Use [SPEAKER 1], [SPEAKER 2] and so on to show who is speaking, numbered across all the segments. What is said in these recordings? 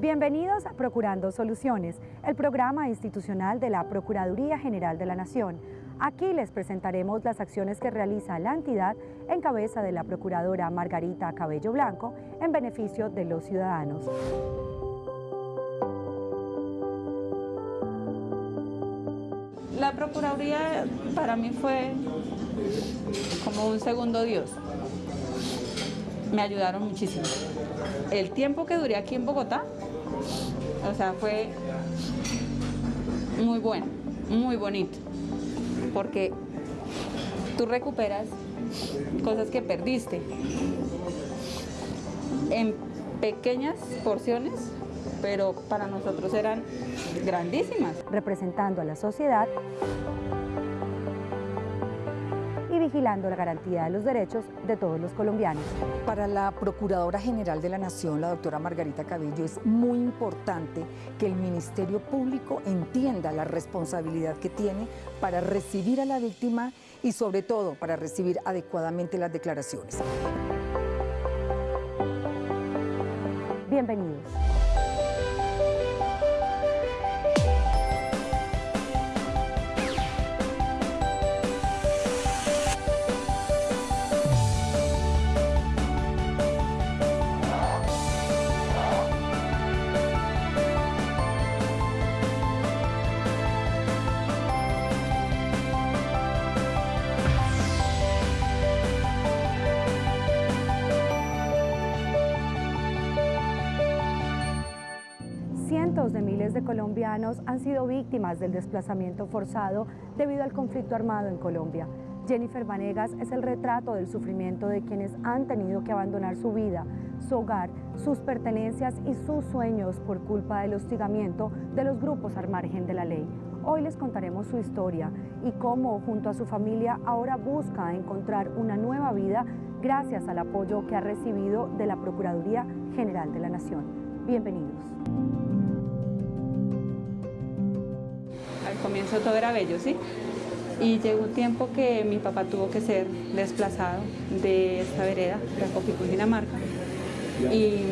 [SPEAKER 1] Bienvenidos a Procurando Soluciones, el programa institucional de la Procuraduría General de la Nación. Aquí les presentaremos las acciones que realiza la entidad en cabeza de la Procuradora Margarita Cabello Blanco en beneficio de los ciudadanos.
[SPEAKER 2] La Procuraduría para mí fue como un segundo Dios. Me ayudaron muchísimo. El tiempo que duré aquí en Bogotá, o sea, fue muy bueno, muy bonito, porque tú recuperas cosas que perdiste en pequeñas porciones, pero para nosotros eran grandísimas.
[SPEAKER 1] Representando a la sociedad vigilando la garantía de los derechos de todos los colombianos.
[SPEAKER 3] Para la Procuradora General de la Nación, la doctora Margarita Cabello, es muy importante que el Ministerio Público entienda la responsabilidad que tiene para recibir a la víctima y sobre todo para recibir adecuadamente las declaraciones.
[SPEAKER 1] Bienvenidos. Cientos de miles de colombianos han sido víctimas del desplazamiento forzado debido al conflicto armado en Colombia. Jennifer Vanegas es el retrato del sufrimiento de quienes han tenido que abandonar su vida, su hogar, sus pertenencias y sus sueños por culpa del hostigamiento de los grupos al margen de la ley. Hoy les contaremos su historia y cómo junto a su familia ahora busca encontrar una nueva vida gracias al apoyo que ha recibido de la Procuraduría General de la Nación. Bienvenidos.
[SPEAKER 2] Comienzo todo era bello, ¿sí? Y llegó un tiempo que mi papá tuvo que ser desplazado de esta vereda, de Acopicú, Dinamarca. Y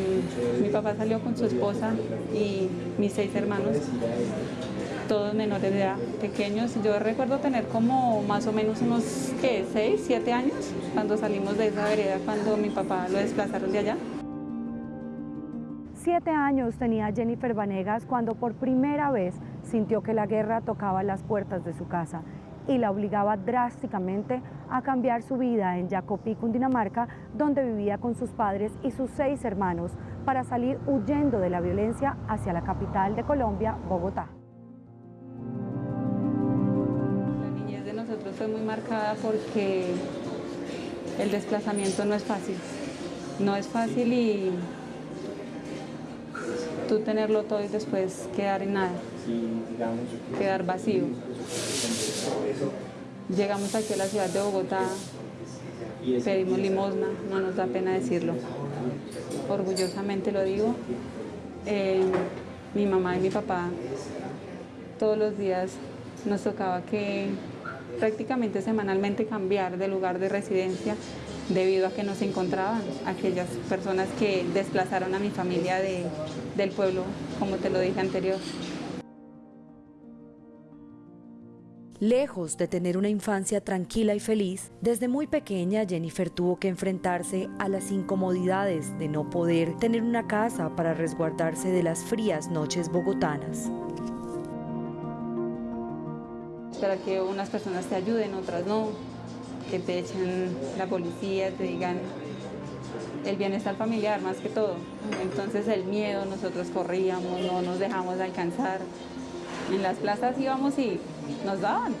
[SPEAKER 2] mi papá salió con su esposa y mis seis hermanos, todos menores de edad, pequeños. Yo recuerdo tener como más o menos unos, ¿qué? ¿Seis, siete años? Cuando salimos de esa vereda, cuando mi papá lo desplazaron de allá.
[SPEAKER 1] Siete años tenía Jennifer Vanegas cuando por primera vez sintió que la guerra tocaba las puertas de su casa y la obligaba drásticamente a cambiar su vida en Jacopí, Cundinamarca, donde vivía con sus padres y sus seis hermanos, para salir huyendo de la violencia hacia la capital de Colombia, Bogotá.
[SPEAKER 2] La niñez de nosotros fue muy marcada porque el desplazamiento no es fácil. No es fácil y tú tenerlo todo y después quedar en nada, quedar vacío. Llegamos aquí a la ciudad de Bogotá, pedimos limosna, no nos da pena decirlo, orgullosamente lo digo. Eh, mi mamá y mi papá todos los días nos tocaba que prácticamente semanalmente cambiar de lugar de residencia debido a que no se encontraban aquellas personas que desplazaron a mi familia de, del pueblo, como te lo dije anterior.
[SPEAKER 1] Lejos de tener una infancia tranquila y feliz, desde muy pequeña Jennifer tuvo que enfrentarse a las incomodidades de no poder tener una casa para resguardarse de las frías noches bogotanas.
[SPEAKER 2] Para que unas personas te ayuden, otras no, que te echen la policía, te digan el bienestar familiar más que todo. Entonces el miedo, nosotros corríamos, no nos dejamos alcanzar. En las plazas íbamos y nos daban,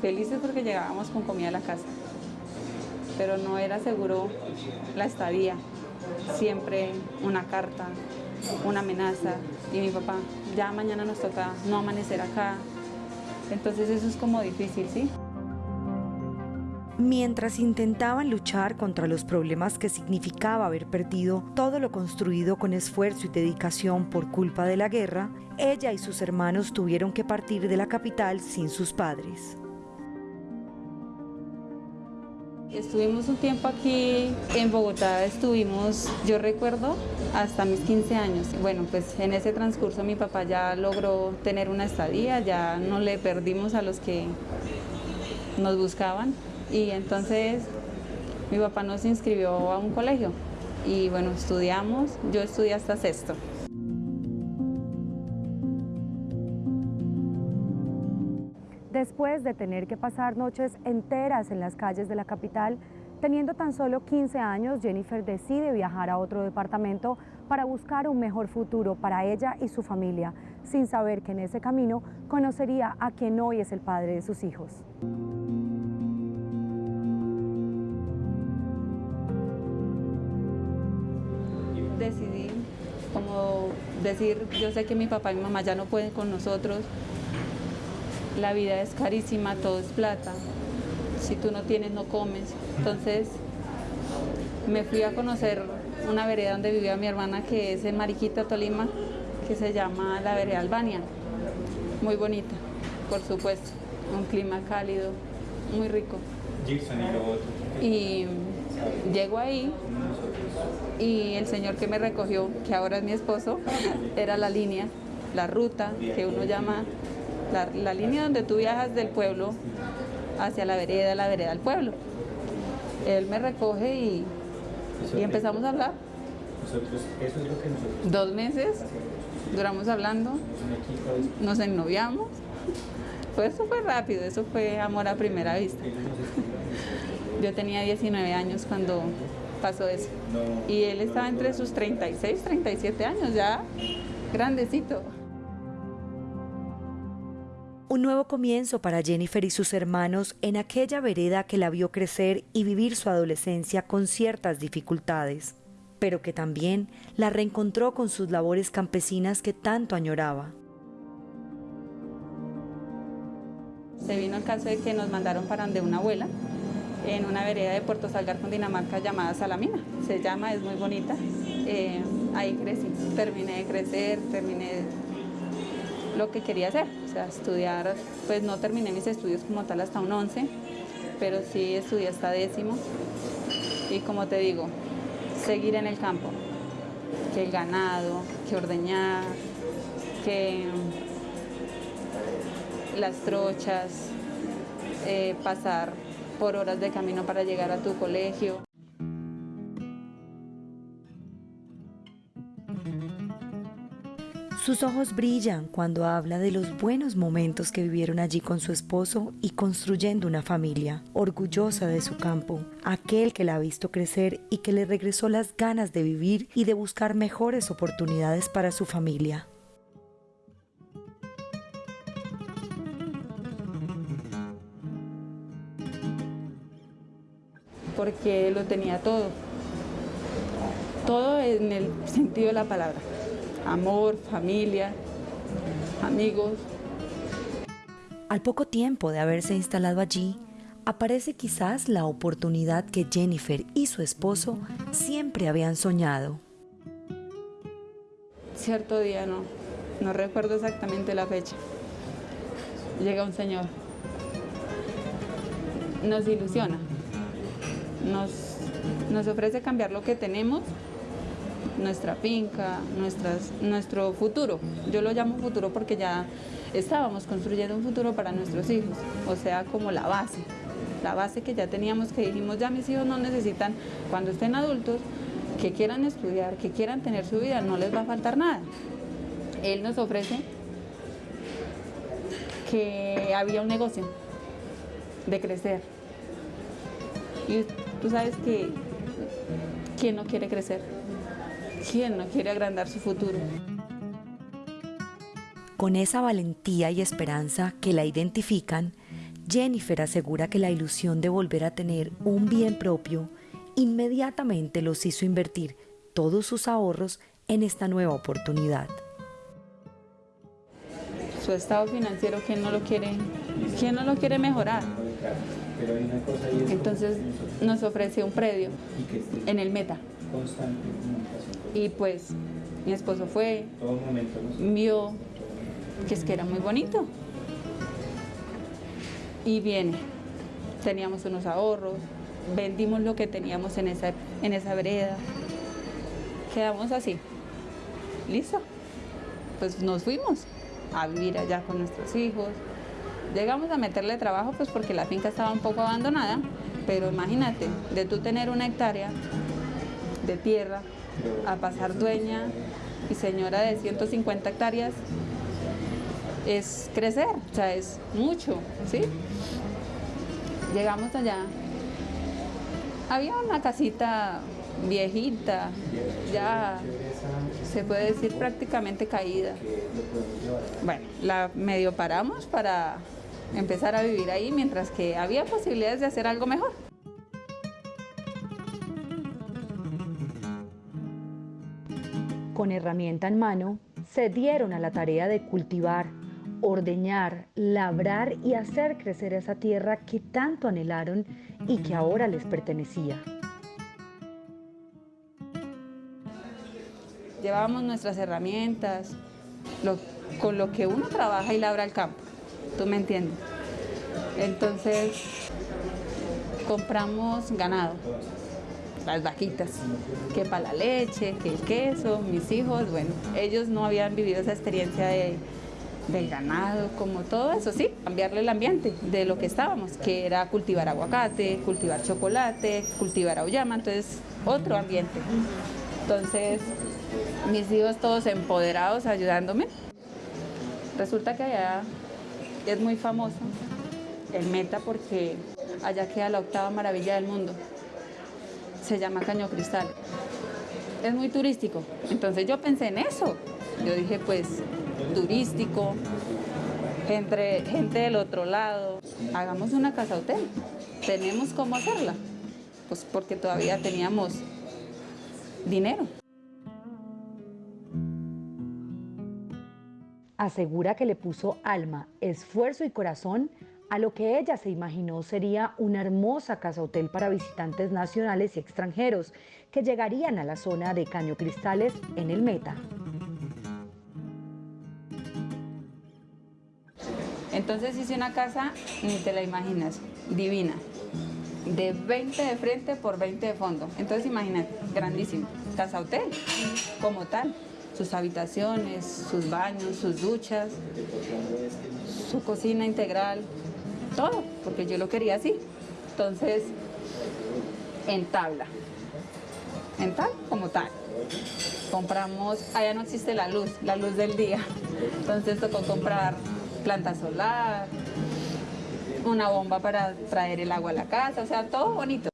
[SPEAKER 2] felices porque llegábamos con comida a la casa. Pero no era seguro la estadía, siempre una carta, una amenaza. Y mi papá, ya mañana nos toca no amanecer acá. Entonces eso es como difícil, ¿sí?
[SPEAKER 1] Mientras intentaban luchar contra los problemas que significaba haber perdido todo lo construido con esfuerzo y dedicación por culpa de la guerra, ella y sus hermanos tuvieron que partir de la capital sin sus padres.
[SPEAKER 2] Estuvimos un tiempo aquí en Bogotá, estuvimos, yo recuerdo, hasta mis 15 años. Bueno, pues en ese transcurso mi papá ya logró tener una estadía, ya no le perdimos a los que nos buscaban y entonces mi papá nos inscribió a un colegio y bueno, estudiamos, yo estudié hasta sexto.
[SPEAKER 4] Después de tener que pasar noches enteras en las calles de la capital, teniendo tan solo 15 años, Jennifer decide viajar a otro departamento para buscar un mejor futuro para ella y su familia, sin saber que en ese camino conocería a quien hoy es el padre de sus hijos.
[SPEAKER 2] Decidí como decir, yo sé que mi papá y mi mamá ya no pueden con nosotros, la vida es carísima, todo es plata. Si tú no tienes, no comes. Entonces me fui a conocer una vereda donde vivía mi hermana, que es en Mariquita, Tolima, que se llama la vereda Albania. Muy bonita, por supuesto. Un clima cálido, muy rico. Y llego ahí y el señor que me recogió, que ahora es mi esposo, era la línea, la ruta que uno llama la, línea donde tú viajas del pueblo hacia la vereda, la vereda del pueblo. Él me recoge y, y empezamos a hablar. Dos meses duramos hablando, nos ennoviamos. Pues eso fue rápido, eso fue amor a primera vista. Yo tenía 19 años cuando pasó eso. Y él estaba entre sus 36, 37 años, ya grandecito.
[SPEAKER 4] Un nuevo comienzo para Jennifer y sus hermanos en aquella vereda que la vio crecer y vivir su adolescencia con ciertas dificultades, pero que también la reencontró con sus labores campesinas que tanto añoraba.
[SPEAKER 2] Se vino el caso de que nos mandaron para donde una abuela, en una vereda de Puerto Salgar, Dinamarca, llamada Salamina. Se llama, es muy bonita. Eh, ahí crecí, terminé de crecer, terminé lo que quería hacer, o sea, estudiar, pues no terminé mis estudios como tal hasta un 11, pero sí estudié hasta décimo y como te digo, seguir en el campo, que el ganado, que ordeñar, que las trochas, eh, pasar por horas de camino para llegar a tu colegio.
[SPEAKER 4] Sus ojos brillan cuando habla de los buenos momentos que vivieron allí con su esposo y construyendo una familia, orgullosa de su campo, aquel que la ha visto crecer y que le regresó las ganas de vivir y de buscar mejores oportunidades para su familia.
[SPEAKER 2] Porque lo tenía todo, todo en el sentido de la palabra. Amor, familia, amigos.
[SPEAKER 4] Al poco tiempo de haberse instalado allí, aparece quizás la oportunidad que Jennifer y su esposo siempre habían soñado.
[SPEAKER 2] Cierto día, no, no recuerdo exactamente la fecha, llega un señor, nos ilusiona, nos, nos ofrece cambiar lo que tenemos nuestra finca, nuestras, nuestro futuro. Yo lo llamo futuro porque ya estábamos construyendo un futuro para nuestros hijos, o sea, como la base, la base que ya teníamos, que dijimos, ya mis hijos no necesitan, cuando estén adultos, que quieran estudiar, que quieran tener su vida, no les va a faltar nada. Él nos ofrece que había un negocio de crecer. Y tú sabes que, ¿quién no quiere crecer? ¿Quién no quiere agrandar su futuro?
[SPEAKER 4] Con esa valentía y esperanza que la identifican, Jennifer asegura que la ilusión de volver a tener un bien propio inmediatamente los hizo invertir todos sus ahorros en esta nueva oportunidad.
[SPEAKER 2] Su estado financiero, ¿quién no lo quiere, quién no lo quiere mejorar? Entonces nos ofrece un predio en el Meta. Y pues mi esposo fue, vio que es que era muy bonito. Y viene, teníamos unos ahorros, vendimos lo que teníamos en esa, en esa vereda. Quedamos así. Listo. Pues nos fuimos a vivir allá con nuestros hijos. Llegamos a meterle trabajo pues porque la finca estaba un poco abandonada, pero imagínate, de tú tener una hectárea de tierra a pasar dueña y señora de 150 hectáreas, es crecer, o sea, es mucho, ¿sí? Llegamos allá, había una casita viejita, ya se puede decir prácticamente caída. Bueno, la medio paramos para empezar a vivir ahí mientras que había posibilidades de hacer algo mejor.
[SPEAKER 1] Con herramienta en mano, se dieron a la tarea de cultivar, ordeñar, labrar y hacer crecer esa tierra que tanto anhelaron y que ahora les pertenecía.
[SPEAKER 2] Llevábamos nuestras herramientas, con lo que uno trabaja y labra el campo, ¿tú me entiendes? Entonces compramos ganado, las vaquitas, que para la leche, que el queso, mis hijos, bueno, ellos no habían vivido esa experiencia de, del ganado, como todo eso, sí, cambiarle el ambiente de lo que estábamos, que era cultivar aguacate, cultivar chocolate, cultivar auyama, entonces otro ambiente. Entonces, mis hijos todos empoderados ayudándome. Resulta que allá es muy famoso el Meta porque allá queda la octava maravilla del mundo. Se llama Caño Cristal. Es muy turístico. Entonces yo pensé en eso. Yo dije, pues, turístico, gente, gente del otro lado, hagamos una casa hotel. Tenemos cómo hacerla. Pues porque todavía teníamos dinero.
[SPEAKER 1] Asegura que le puso alma, esfuerzo y corazón a lo que ella se imaginó sería una hermosa casa hotel para visitantes nacionales y extranjeros que llegarían a la zona de Caño Cristales en el Meta.
[SPEAKER 2] Entonces hice una casa, ni te la imaginas, divina, de 20 de frente por 20 de fondo. Entonces imagínate, grandísimo, casa hotel, como tal sus habitaciones, sus baños, sus duchas, su cocina integral, todo, porque yo lo quería así. Entonces, en tabla, en tal como tal. Compramos, allá no existe la luz, la luz del día. Entonces tocó comprar planta solar, una bomba para traer el agua a la casa, o sea, todo bonito.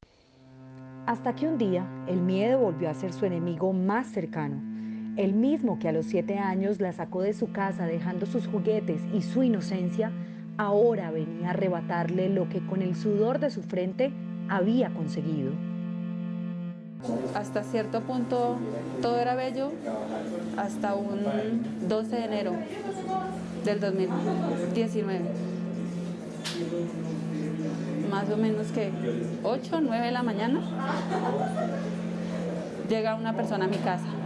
[SPEAKER 1] Hasta que un día el miedo volvió a ser su enemigo más cercano el mismo que a los siete años la sacó de su casa dejando sus juguetes y su inocencia, ahora venía a arrebatarle lo que con el sudor de su frente había conseguido.
[SPEAKER 2] Hasta cierto punto todo era bello, hasta un 12 de enero del 2019. Más o menos que 8, 9 de la mañana, llega una persona a mi casa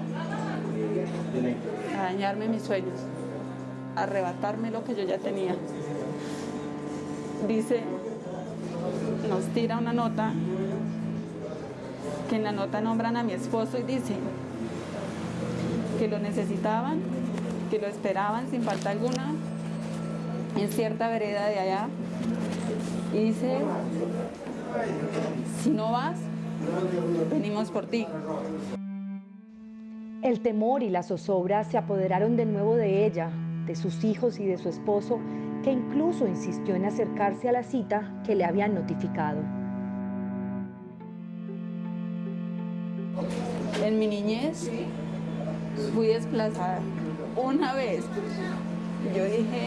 [SPEAKER 2] a dañarme mis sueños, arrebatarme lo que yo ya tenía. Dice, nos tira una nota, que en la nota nombran a mi esposo y dice que lo necesitaban, que lo esperaban sin falta alguna en cierta vereda de allá. Y dice, si no vas, venimos por ti.
[SPEAKER 1] El temor y la zozobra se apoderaron de nuevo de ella, de sus hijos y de su esposo, que incluso insistió en acercarse a la cita que le habían notificado.
[SPEAKER 2] En mi niñez fui desplazada una vez. Yo dije,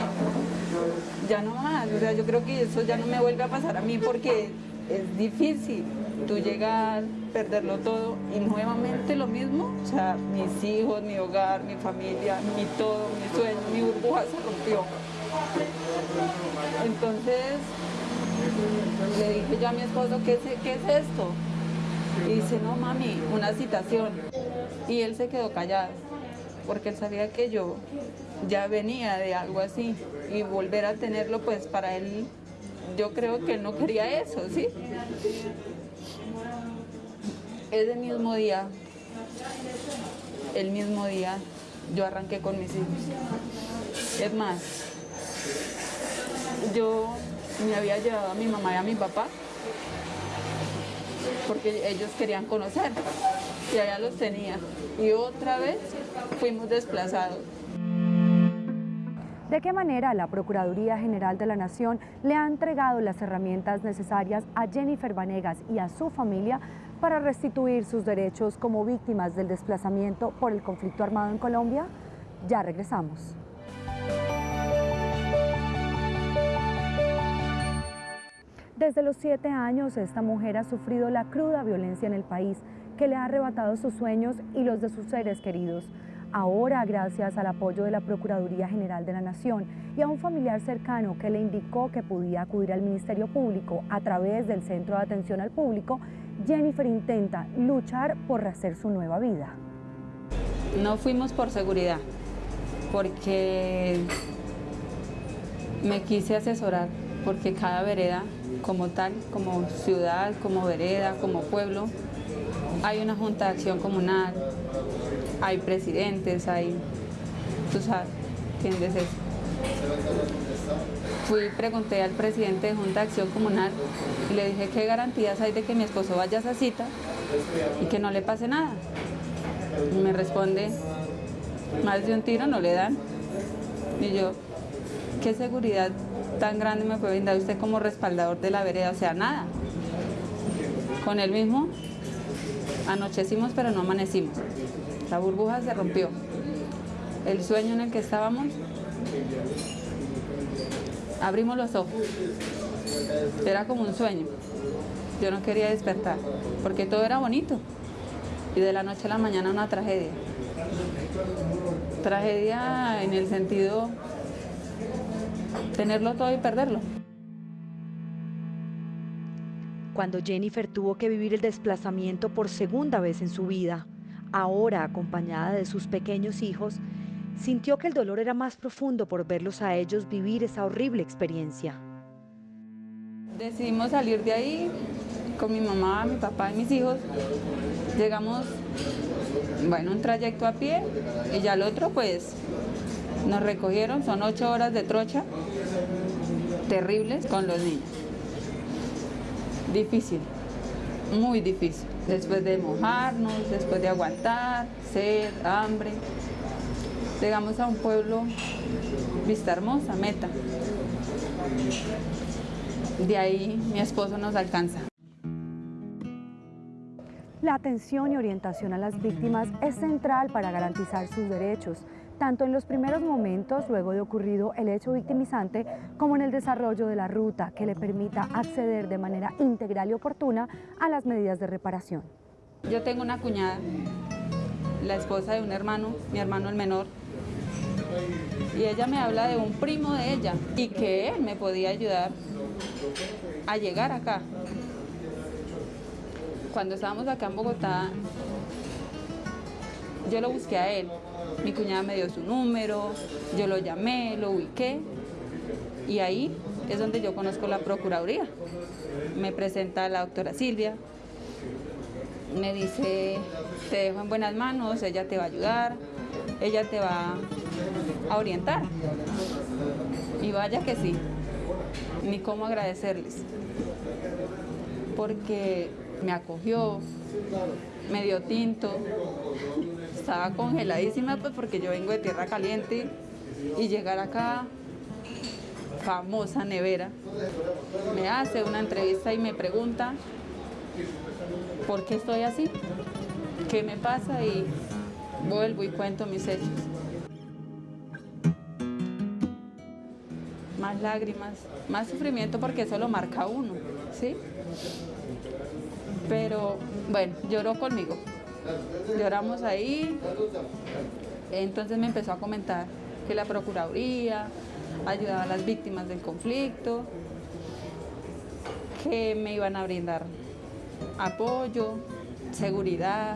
[SPEAKER 2] ya no más, o sea, yo creo que eso ya no me vuelve a pasar a mí porque es difícil tú llegar, perderlo todo y nuevamente lo mismo, o sea, mis hijos, mi hogar, mi familia, mi todo, mi sueño, mi burbuja se rompió. Entonces le dije yo a mi esposo, ¿qué es, qué es esto? Y dice, no mami, una citación. Y él se quedó callado, porque él sabía que yo ya venía de algo así y volver a tenerlo, pues para él, yo creo que él no quería eso, ¿sí? Ese mismo día, el mismo día, yo arranqué con mis hijos. Es más, yo me había llevado a mi mamá y a mi papá porque ellos querían conocer y allá los tenía. Y otra vez fuimos desplazados.
[SPEAKER 1] ¿De qué manera la Procuraduría General de la Nación le ha entregado las herramientas necesarias a Jennifer Vanegas y a su familia para restituir sus derechos como víctimas del desplazamiento por el conflicto armado en Colombia? Ya regresamos. Desde los siete años, esta mujer ha sufrido la cruda violencia en el país que le ha arrebatado sus sueños y los de sus seres queridos. Ahora, gracias al apoyo de la Procuraduría General de la Nación y a un familiar cercano que le indicó que podía acudir al Ministerio Público a través del Centro de Atención al Público, Jennifer intenta luchar por hacer su nueva vida.
[SPEAKER 2] No fuimos por seguridad, porque me quise asesorar, porque cada vereda como tal, como ciudad, como vereda, como pueblo. Hay una junta de acción comunal, hay presidentes, hay, tú sabes, ¿entiendes eso? Fui, pregunté al presidente de Junta de Acción Comunal y le dije qué garantías hay de que mi esposo vaya a esa cita y que no le pase nada. Y me responde, más de un tiro no le dan. Y yo, ¿qué seguridad tan grande me puede brindar usted como respaldador de la vereda? O sea, nada. Con él mismo anochecimos pero no amanecimos. La burbuja se rompió. El sueño en el que estábamos, abrimos los ojos. Era como un sueño. Yo no quería despertar, porque todo era bonito. Y de la noche a la mañana una tragedia. Tragedia en el sentido tenerlo todo y perderlo.
[SPEAKER 1] Cuando Jennifer tuvo que vivir el desplazamiento por segunda vez en su vida, ahora acompañada de sus pequeños hijos, sintió que el dolor era más profundo por verlos a ellos vivir esa horrible experiencia.
[SPEAKER 2] Decidimos salir de ahí con mi mamá, mi papá y mis hijos. Llegamos, bueno, un trayecto a pie y ya el otro pues nos recogieron, son ocho horas de trocha terribles con los niños. Difícil, muy difícil. Después de mojarnos, después de aguantar, sed, hambre. Llegamos a un pueblo, Vista Hermosa, Meta. De ahí mi esposo nos alcanza.
[SPEAKER 1] La atención y orientación a las víctimas es central para garantizar sus derechos tanto en los primeros momentos, luego de ocurrido el hecho victimizante, como en el desarrollo de la ruta que le permita acceder de manera integral y oportuna a las medidas de reparación.
[SPEAKER 2] Yo tengo una cuñada, la esposa de un hermano, mi hermano el menor, y ella me habla de un primo de ella y que él me podía ayudar a llegar acá. Cuando estábamos acá en Bogotá, yo lo busqué a él mi cuñada me dio su número, yo lo llamé, lo ubiqué y ahí es donde yo conozco la Procuraduría. Me presenta la doctora Silvia, me dice, te dejo en buenas manos, ella te va a ayudar, ella te va a orientar. Y vaya que sí, ni cómo agradecerles, porque me acogió, me dio tinto, estaba congeladísima pues porque yo vengo de tierra caliente y llegar acá, famosa nevera, me hace una entrevista y me pregunta por qué estoy así, qué me pasa y vuelvo y cuento mis hechos. Más lágrimas, más sufrimiento porque eso lo marca uno, ¿sí? Pero bueno, lloró conmigo. Lloramos ahí. Entonces me empezó a comentar que la Procuraduría ayudaba a las víctimas del conflicto, que me iban a brindar apoyo, seguridad,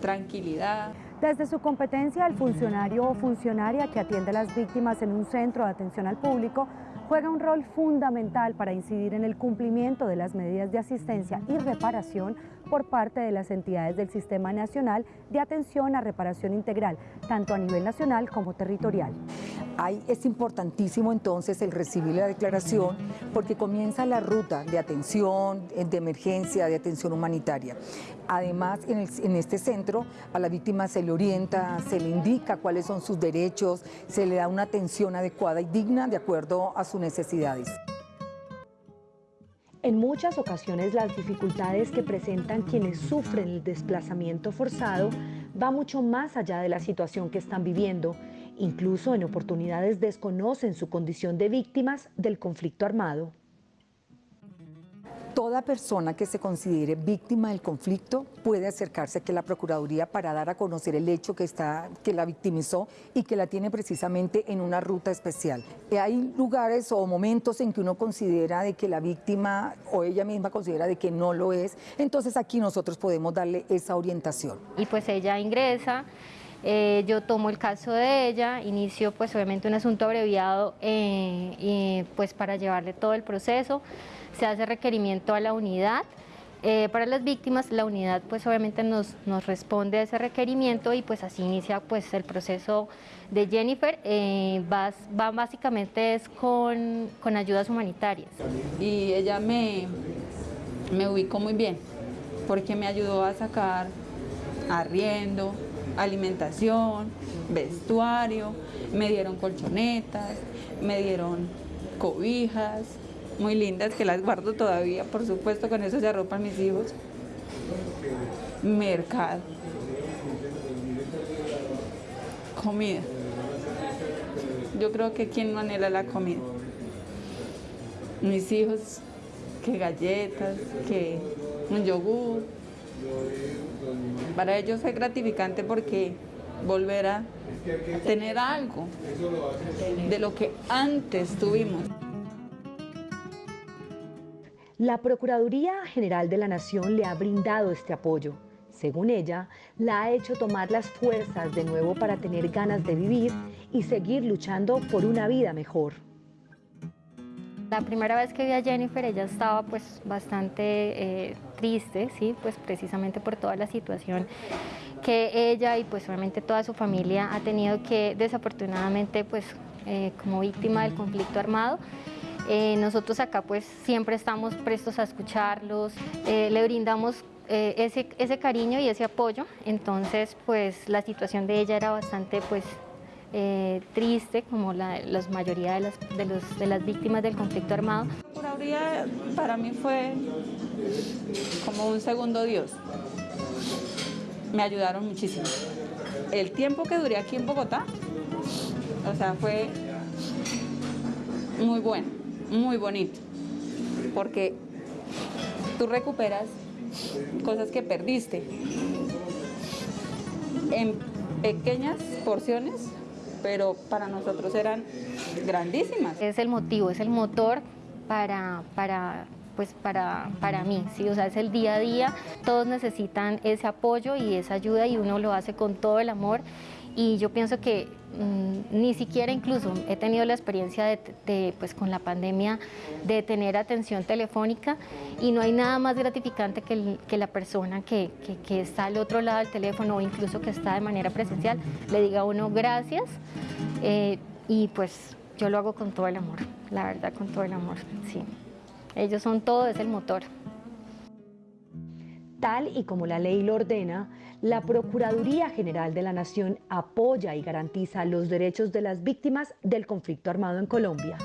[SPEAKER 2] tranquilidad.
[SPEAKER 1] Desde su competencia, el funcionario o funcionaria que atiende a las víctimas en un centro de atención al público juega un rol fundamental para incidir en el cumplimiento de las medidas de asistencia y reparación por parte de las entidades del Sistema Nacional de Atención a Reparación Integral, tanto a nivel nacional como territorial.
[SPEAKER 3] Ahí es importantísimo entonces el recibir la declaración porque comienza la ruta de atención, de emergencia, de atención humanitaria. Además, en, en, este centro a la víctima se le orienta, se le indica cuáles son sus derechos, se le da una atención adecuada y digna de acuerdo a sus necesidades.
[SPEAKER 1] En muchas ocasiones las dificultades que presentan quienes sufren el desplazamiento forzado va mucho más allá de la situación que están viviendo. Incluso en oportunidades desconocen su condición de víctimas del conflicto armado.
[SPEAKER 3] Toda persona que se considere víctima del conflicto puede acercarse a la Procuraduría para dar a conocer el hecho que, está, que la victimizó y que la tiene precisamente en una ruta especial. Hay lugares o momentos en que uno considera de que la víctima o ella misma considera de que no lo es, entonces aquí nosotros podemos darle esa orientación.
[SPEAKER 5] Y pues ella ingresa, eh, yo tomo el caso de ella, inicio pues obviamente un asunto abreviado eh, pues para llevarle todo el proceso se hace requerimiento a la unidad. Eh, para las víctimas, la unidad pues obviamente nos, nos, responde a ese requerimiento y pues así inicia pues el proceso de Jennifer. Eh, va, va, básicamente es con, con, ayudas humanitarias.
[SPEAKER 2] Y ella me, me ubicó muy bien porque me ayudó a sacar arriendo, alimentación, vestuario, me dieron colchonetas, me dieron cobijas, muy lindas que las guardo todavía, por supuesto, con eso se arropan mis hijos. Mercado. Comida. Yo creo que quien no anhela la comida. Mis hijos, que galletas, que un yogur. Para ellos es gratificante porque volver a tener algo de lo que antes tuvimos.
[SPEAKER 1] La Procuraduría General de la Nación le ha brindado este apoyo. Según ella, la ha hecho tomar las fuerzas de nuevo para tener ganas de vivir y seguir luchando por una vida mejor.
[SPEAKER 5] La primera vez que vi a Jennifer, ella estaba pues bastante eh, triste, ¿sí? pues precisamente por toda la situación que ella y pues obviamente toda su familia ha tenido que desafortunadamente pues eh, como víctima del conflicto armado eh, nosotros acá pues siempre estamos prestos a escucharlos, eh, le brindamos eh, ese, ese, cariño y ese apoyo, entonces pues la situación de ella era bastante pues triste como la, mayoría de las, de, las víctimas del conflicto armado.
[SPEAKER 2] Procuraduría para mí fue como un segundo Dios, me ayudaron muchísimo. El tiempo que duré aquí en Bogotá, o sea, fue muy bueno muy bonito, porque tú recuperas cosas que perdiste en pequeñas porciones, pero para nosotros eran grandísimas.
[SPEAKER 5] Es el motivo, es el motor para, para, pues para, para mí, ¿sí? o sea, es el día a día, todos necesitan ese apoyo y esa ayuda y uno lo hace con todo el amor y yo pienso que mm, ni siquiera incluso he tenido la experiencia de, pues con la pandemia de tener atención telefónica y no hay nada más gratificante que, que la persona que, que, está al otro lado del teléfono o incluso que está de manera presencial le diga a uno gracias eh, y pues yo lo hago con todo el amor, la verdad con todo el amor, sí. Ellos son todo, es el motor.
[SPEAKER 1] Tal y como la ley lo ordena, la Procuraduría General de la Nación apoya y garantiza los derechos de las víctimas del conflicto armado en Colombia.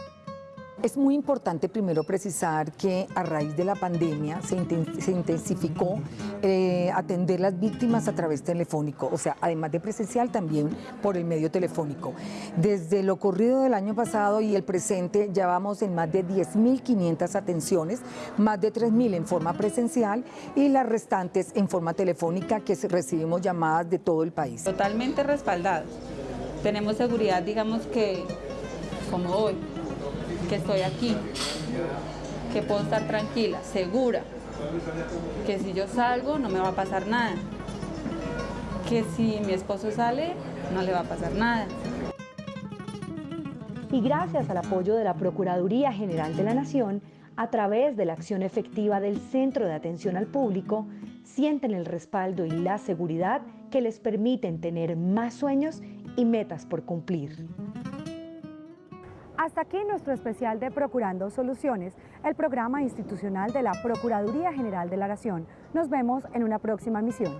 [SPEAKER 3] Es muy importante primero precisar que a raíz de la pandemia se, intensificó eh, atender las víctimas a través telefónico, o sea, además de presencial también por el medio telefónico. Desde lo ocurrido del año pasado y el presente ya vamos en más de 10.500 atenciones, más de 3.000 en forma presencial y las restantes en forma telefónica que recibimos llamadas de todo el país.
[SPEAKER 2] Totalmente respaldados. Tenemos seguridad, digamos que como hoy, que estoy aquí, que puedo estar tranquila, segura, que si yo salgo no me va a pasar nada, que si mi esposo sale no le va a pasar nada.
[SPEAKER 1] y gracias al apoyo de la Procuraduría General de la Nación, a través de la acción efectiva del Centro de Atención al Público, sienten el respaldo y la seguridad que les permiten tener más sueños y metas por cumplir. Hasta aquí nuestro especial de Procurando Soluciones, el programa institucional de la Procuraduría General de la Nación. Nos vemos en una próxima misión.